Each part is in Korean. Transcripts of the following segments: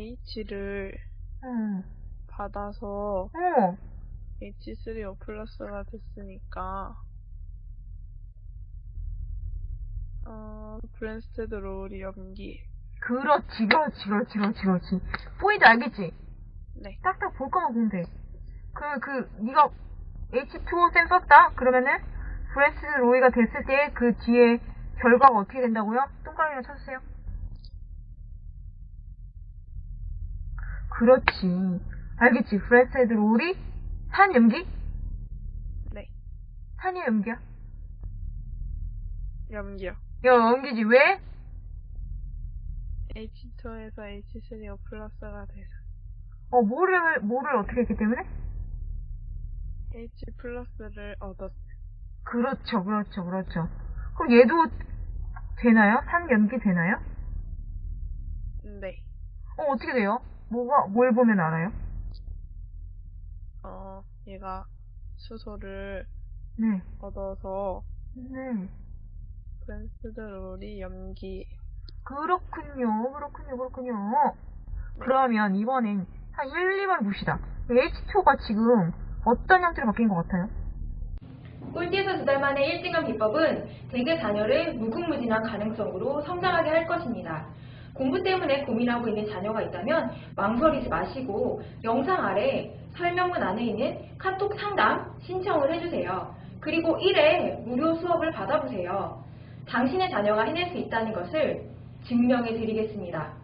H를 응. 받아서 어. H3O 플러스가 됐으니까 어, 브뢴스테드 로리 염기 그렇지, 그렇지, 그렇지, 그렇지, 그렇지. 포인트 알겠지? 네 딱딱 볼 거만 보면 돼. 그, 그, 네가 H2O 쌤 썼다? 그러면은, 브뢴스테드 로리가 됐을 때 그 뒤에 결과가 어떻게 된다고요? 동그라미를 쳐주세요. 그렇지. 알겠지? 브뢴스테드 로리 산 염기? 네. 산이야, 염기야? 염기요 야, 염기지. 왜? H2에서 H3O 플러스가 돼서 어, 뭐를, 뭐를 어떻게 했기 때문에? H 플러스를 얻었어요 그렇죠, 그렇죠, 그렇죠. 그럼 얘도 되나요? 산 염기 되나요? 네 어, 어떻게 돼요? 뭐가, 뭘 보면 알아요? 어, 얘가 수소를 네. 얻어서 네. 브랜스테드 롤이 염기 그렇군요, 그렇군요, 그렇군요. 그러면 이번엔 한 1, 2번 봅시다. H2가 지금 어떤 형태로 바뀐 것 같아요? 꼴찌에서 두 달 만에 1등한 비법은 대개 자녀를 무궁무진한 가능성으로 성장하게 할 것입니다. 공부 때문에 고민하고 있는 자녀가 있다면 망설이지 마시고 영상 아래 설명문 안에 있는 카톡 상담 신청을 해주세요. 그리고 1회 무료 수업을 받아보세요. 당신의 자녀가 해낼 수 있다는 것을 증명해 드리겠습니다.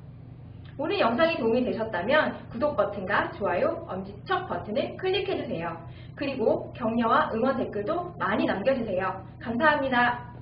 오늘 영상이 도움이 되셨다면 구독 버튼과 좋아요, 엄지척 버튼을 클릭해주세요. 그리고 격려와 응원 댓글도 많이 남겨주세요. 감사합니다.